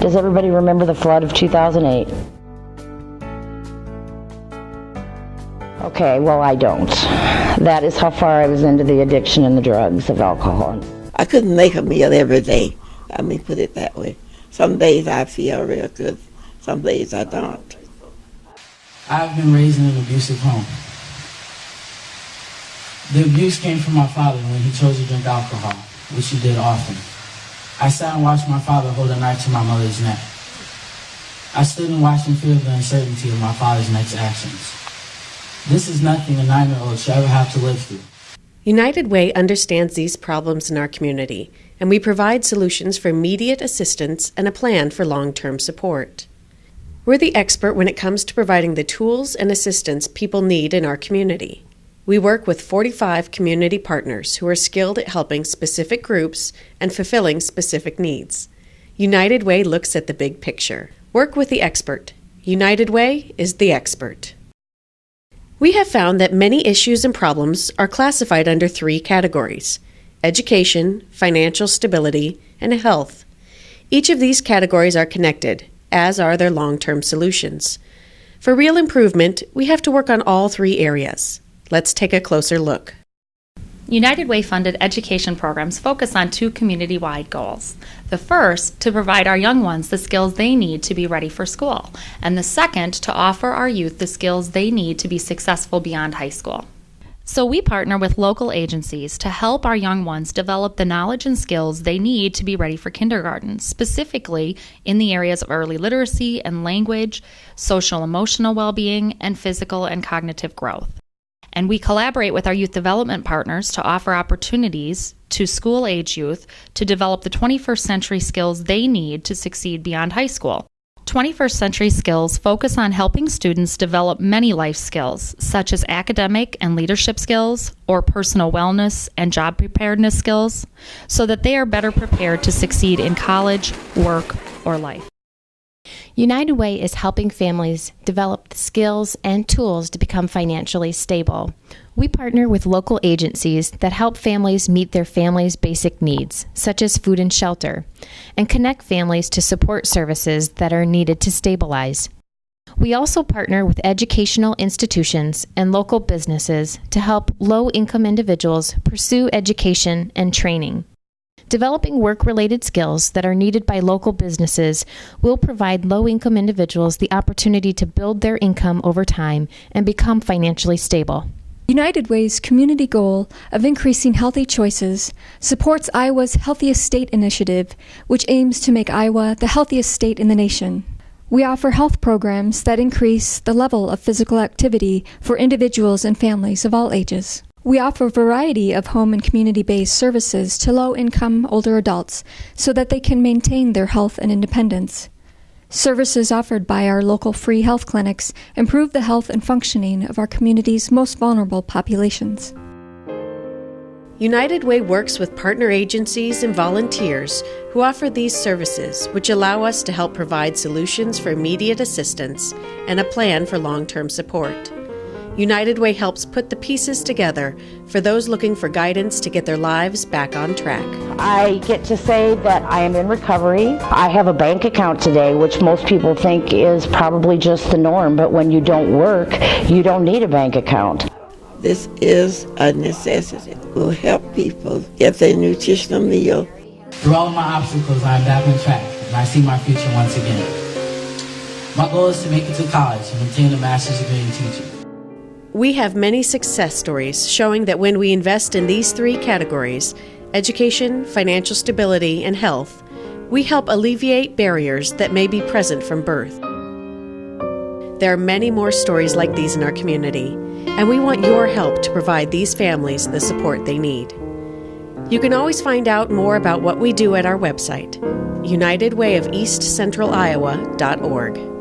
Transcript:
Does everybody remember the flood of 2008? Okay, well, I don't. That is how far I was into the addiction and the drugs of alcohol. I couldn't make a meal every day. Let me put it that way. Some days I feel real good, some days I don't. I've been raised in an abusive home. The abuse came from my father when he chose to drink alcohol, which he did often. I sat and watched my father hold a knife to my mother's neck. I stood and watched in fear of the uncertainty of my father's next actions. This is nothing a nine year old should ever have to live through. United Way understands these problems in our community, and we provide solutions for immediate assistance and a plan for long term support. We're the expert when it comes to providing the tools and assistance people need in our community. We work with 45 community partners who are skilled at helping specific groups and fulfilling specific needs. United Way looks at the big picture. Work with the expert. United Way is the expert. We have found that many issues and problems are classified under three categories education, financial stability, and health. Each of these categories are connected, as are their long term solutions. For real improvement, we have to work on all three areas. Let's take a closer look. United Way funded education programs focus on two community wide goals. The first, to provide our young ones the skills they need to be ready for school, and the second, to offer our youth the skills they need to be successful beyond high school. So, we partner with local agencies to help our young ones develop the knowledge and skills they need to be ready for kindergarten, specifically in the areas of early literacy and language, social emotional well being, and physical and cognitive growth. And we collaborate with our youth development partners to offer opportunities to school age youth to develop the 21st century skills they need to succeed beyond high school. 21st Century Skills focus on helping students develop many life skills, such as academic and leadership skills, or personal wellness and job preparedness skills, so that they are better prepared to succeed in college, work, or life. United Way is helping families develop the skills and tools to become financially stable. We partner with local agencies that help families meet their family's basic needs, such as food and shelter, and connect families to support services that are needed to stabilize. We also partner with educational institutions and local businesses to help low income individuals pursue education and training. Developing work related skills that are needed by local businesses will provide low income individuals the opportunity to build their income over time and become financially stable. United Way's community goal of increasing healthy choices supports Iowa's Healthiest State initiative, which aims to make Iowa the healthiest state in the nation. We offer health programs that increase the level of physical activity for individuals and families of all ages. We offer a variety of home and community based services to low income older adults so that they can maintain their health and independence. Services offered by our local free health clinics improve the health and functioning of our community's most vulnerable populations. United Way works with partner agencies and volunteers who offer these services, which allow us to help provide solutions for immediate assistance and a plan for long term support. United Way helps put the pieces together for those looking for guidance to get their lives back on track. I get to say that I am in recovery. I have a bank account today, which most people think is probably just the norm, but when you don't work, you don't need a bank account. This is a necessity. It will help people get their nutritional meal. Through all my obstacles, I am back on track, and I see my future once again. My goal is to make it to college and obtain a master's degree in teaching. We have many success stories showing that when we invest in these three categories education, financial stability, and health we help alleviate barriers that may be present from birth. There are many more stories like these in our community, and we want your help to provide these families the support they need. You can always find out more about what we do at our website, unitedwayofeastcentraliowa.org.